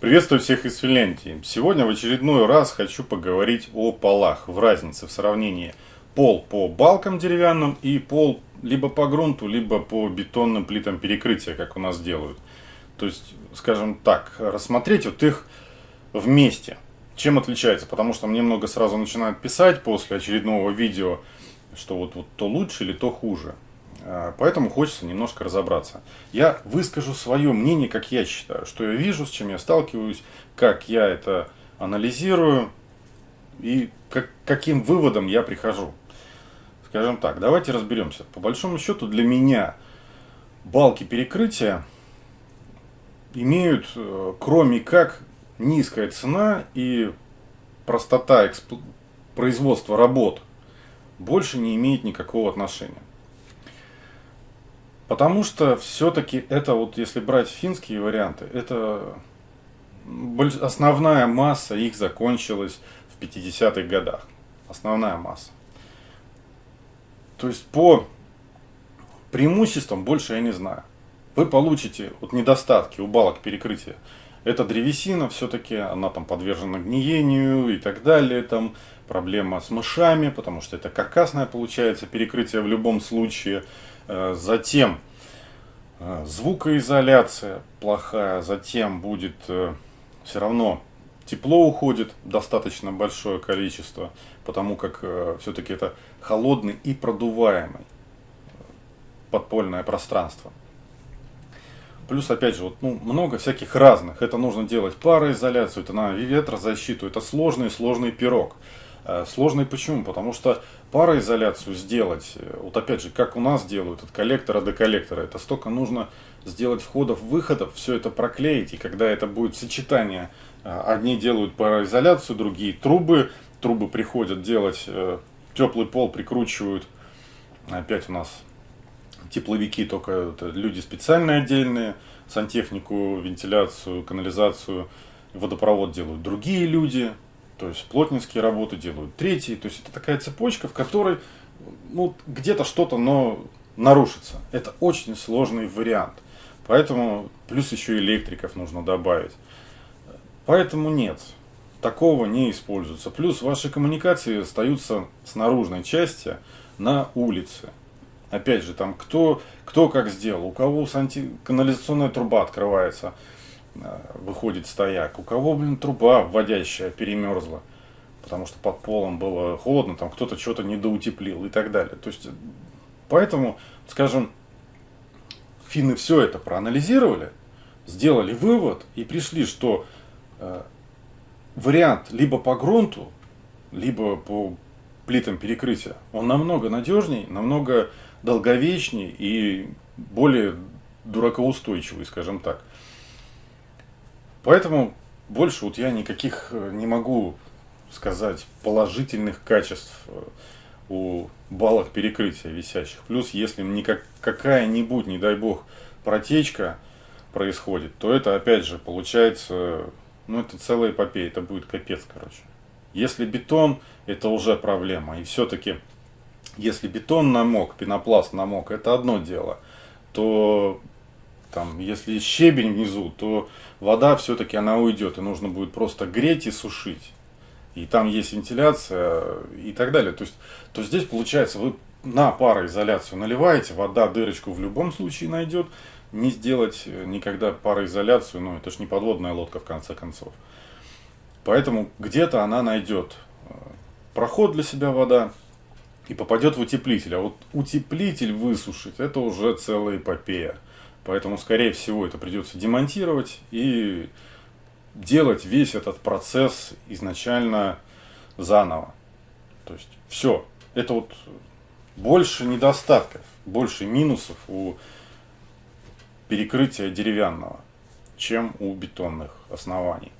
Приветствую всех из Финляндии. Сегодня в очередной раз хочу поговорить о полах, в разнице в сравнении пол по балкам деревянным и пол либо по грунту, либо по бетонным плитам перекрытия, как у нас делают. То есть, скажем так, рассмотреть вот их вместе. Чем отличается? Потому что мне много сразу начинают писать после очередного видео, что вот, вот то лучше или то хуже. А, поэтому хочется немножко разобраться. Я выскажу свое мнение, как я считаю, что я вижу, с чем я сталкиваюсь, как я это анализирую и как, каким выводом я прихожу. Скажем так, давайте разберемся. По большому счету для меня балки перекрытия имеют, э, кроме как низкая цена и простота производства работ, больше не имеет никакого отношения. Потому что все-таки это вот, если брать финские варианты, это основная масса их закончилась в 50-х годах. Основная масса. То есть по преимуществам больше я не знаю. Вы получите вот недостатки у балок перекрытия. Это древесина, все-таки она там подвержена гниению и так далее. Там проблема с мышами, потому что это каркасное получается перекрытие в любом случае. Э, затем э, звукоизоляция плохая, затем будет э, все равно тепло уходит достаточно большое количество, потому как все-таки это холодный и продуваемый подпольное пространство. Плюс, опять же, вот, ну, много всяких разных. Это нужно делать пароизоляцию, это на ветрозащиту. Это сложный-сложный пирог. Сложный почему? Потому что пароизоляцию сделать, э, вот опять же, как у нас делают от коллектора до коллектора, это столько нужно сделать входов-выходов, все это проклеить, и когда это будет сочетание, э, одни делают пароизоляцию, другие трубы, трубы приходят делать э, теплый пол, прикручивают, опять у нас тепловики, только люди специальные отдельные, сантехнику, вентиляцию, канализацию, водопровод делают другие люди, то есть плотницкие работы делают третьи. То есть это такая цепочка, в которой ну, где-то что-то но нарушится. Это очень сложный вариант. Поэтому плюс еще электриков нужно добавить. Поэтому нет, такого не используется. Плюс ваши коммуникации остаются с наружной части на улице. Опять же, там кто, кто как сделал, у кого санти... канализационная труба открывается – выходит стояк. У кого, блин, труба вводящая перемерзла, потому что под полом было холодно, там кто-то что-то недоутеплил и так далее. То есть, поэтому, скажем, финны все это проанализировали, сделали вывод и пришли, что э, вариант либо по грунту, либо по плитам перекрытия, он намного надежней, намного долговечней и более дуракоустойчивый, скажем так. Поэтому больше вот я никаких э, не могу сказать положительных качеств э, у балок перекрытия висящих. Плюс, если никак, какая-нибудь, не дай бог, протечка происходит, то это опять же получается, ну это целая эпопея, это будет капец, короче. Если бетон, это уже проблема. И все-таки, если бетон намок, пенопласт намок, это одно дело, то там, если щебень внизу, то вода все-таки она уйдет, и нужно будет просто греть и сушить. И там есть вентиляция и так далее. То есть, то здесь получается, вы на пароизоляцию наливаете, вода дырочку в любом случае найдет. Не сделать никогда пароизоляцию, ну это ж не подводная лодка в конце концов. Поэтому где-то она найдет э, проход для себя вода и попадет в утеплитель. А вот утеплитель высушить, это уже целая эпопея. Поэтому, скорее всего, это придется демонтировать и делать весь этот процесс изначально заново. То есть все. Это вот больше недостатков, больше минусов у перекрытия деревянного, чем у бетонных оснований.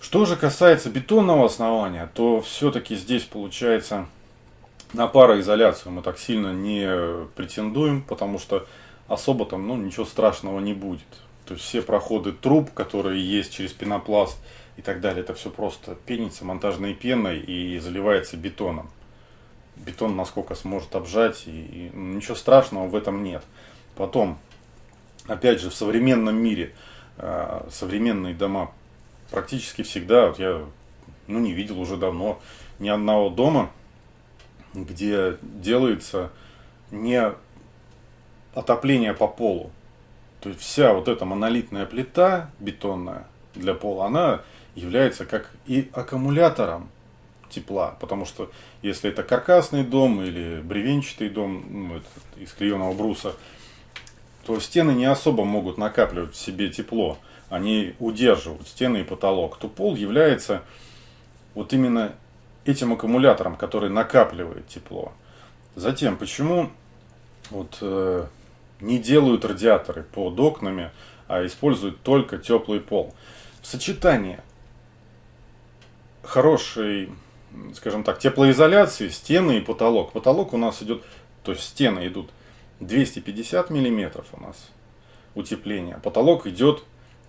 Что же касается бетонного основания, то все-таки здесь получается на пароизоляцию мы так сильно не претендуем, потому что особо там ну, ничего страшного не будет. То есть все проходы труб, которые есть через пенопласт и так далее, это все просто пенится монтажной пеной и заливается бетоном. Бетон насколько сможет обжать, и, и ничего страшного в этом нет. Потом, опять же, в современном мире э, современные дома практически всегда, вот я ну, не видел уже давно ни одного дома, где делается не отопление по полу. То есть вся вот эта монолитная плита бетонная для пола, она является как и аккумулятором тепла. Потому что если это каркасный дом или бревенчатый дом ну, из клееного бруса, то стены не особо могут накапливать в себе тепло. Они удерживают стены и потолок. То пол является вот именно этим аккумулятором, который накапливает тепло. Затем, почему вот, э, не делают радиаторы под окнами, а используют только теплый пол? В сочетании хорошей, скажем так, теплоизоляции, стены и потолок. Потолок у нас идет, то есть стены идут 250 миллиметров у нас утепление. Потолок идет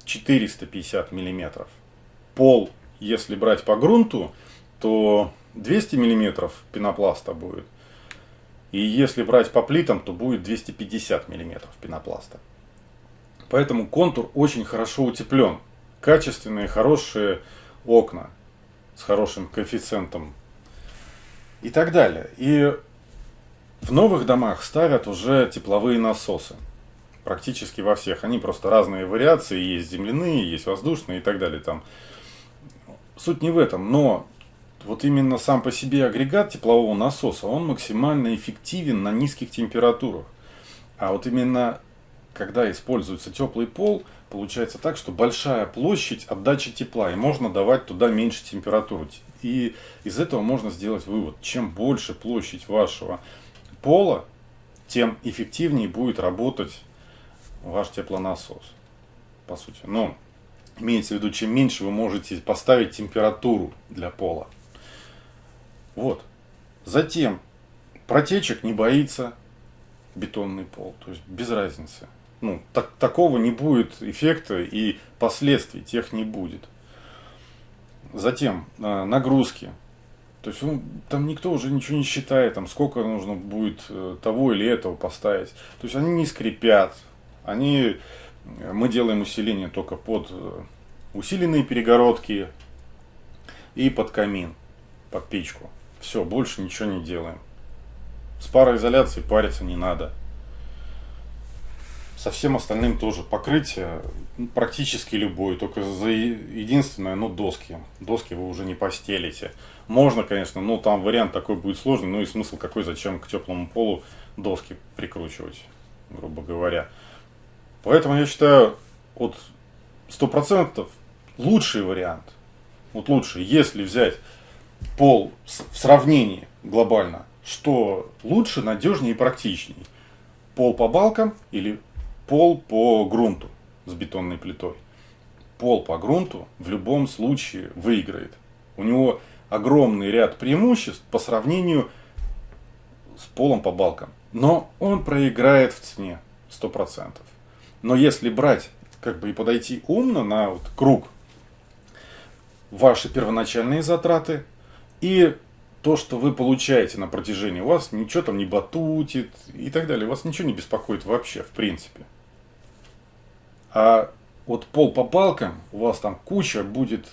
450 миллиметров. Пол, если брать по грунту, то 200 миллиметров пенопласта будет. И если брать по плитам, то будет 250 миллиметров пенопласта. Поэтому контур очень хорошо утеплен. Качественные, хорошие окна с хорошим коэффициентом и так далее. И в новых домах ставят уже тепловые насосы. Практически во всех. Они просто разные вариации. Есть земляные, есть воздушные и так далее. Там. Суть не в этом. Но вот именно сам по себе агрегат теплового насоса, он максимально эффективен на низких температурах. А вот именно когда используется теплый пол, получается так, что большая площадь отдачи тепла, и можно давать туда меньше температуру. И из этого можно сделать вывод, чем больше площадь вашего пола, тем эффективнее будет работать ваш теплонасос, по сути. Но имеется в виду, чем меньше вы можете поставить температуру для пола. Вот. Затем протечек не боится бетонный пол, то есть без разницы. Ну, так, такого не будет эффекта и последствий тех не будет. Затем э, нагрузки. То есть он, там никто уже ничего не считает, там сколько нужно будет э, того или этого поставить. То есть они не скрипят. Они, э, мы делаем усиление только под э, усиленные перегородки и под камин, под печку. Все, больше ничего не делаем. С пароизоляцией париться не надо. Со всем остальным тоже покрытие ну, практически любое, только за единственное, ну, доски. Доски вы уже не постелите. Можно, конечно, но там вариант такой будет сложный, ну и смысл какой, зачем к теплому полу доски прикручивать, грубо говоря. Поэтому я считаю, вот 100% лучший вариант, вот лучший, если взять пол в сравнении глобально, что лучше, надежнее и практичнее. Пол по балкам или пол по грунту с бетонной плитой. Пол по грунту в любом случае выиграет. У него огромный ряд преимуществ по сравнению с полом по балкам. Но он проиграет в цене 100%. Но если брать, как бы и подойти умно на вот круг, ваши первоначальные затраты и то, что вы получаете на протяжении, у вас ничего там не батутит и так далее, вас ничего не беспокоит вообще, в принципе. А вот пол по палкам, у вас там куча будет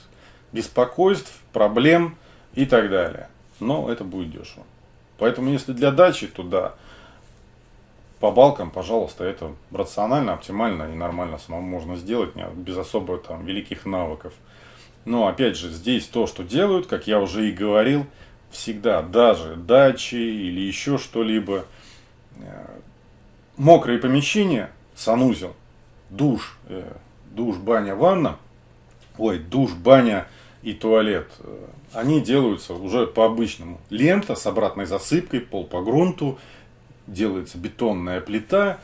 беспокойств, проблем и так далее. Но это будет дешево. Поэтому если для дачи, то да, по балкам, пожалуйста, это рационально, оптимально и нормально самому можно сделать, без особо там великих навыков. Но опять же, здесь то, что делают, как я уже и говорил, всегда, даже дачи или еще что-либо, э, мокрые помещения, санузел, душ, э, душ, баня, ванна, ой, душ, баня и туалет, э, они делаются уже по обычному. Лента с обратной засыпкой, пол по грунту, делается бетонная плита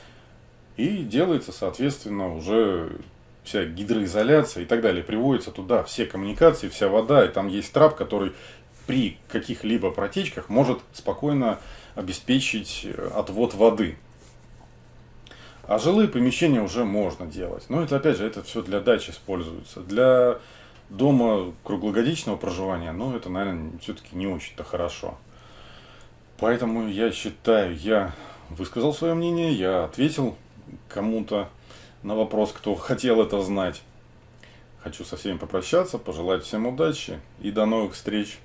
и делается, соответственно, уже вся гидроизоляция и так далее. Приводится туда все коммуникации, вся вода, и там есть трап, который при каких-либо протечках может спокойно обеспечить э, отвод воды. А жилые помещения уже можно делать. Но это опять же, это все для дачи используется. Для дома круглогодичного проживания, ну это, наверное, все-таки не очень-то хорошо. Поэтому я считаю, я высказал свое мнение, я ответил кому-то на вопрос, кто хотел это знать. Хочу со всеми попрощаться, пожелать всем удачи и до новых встреч.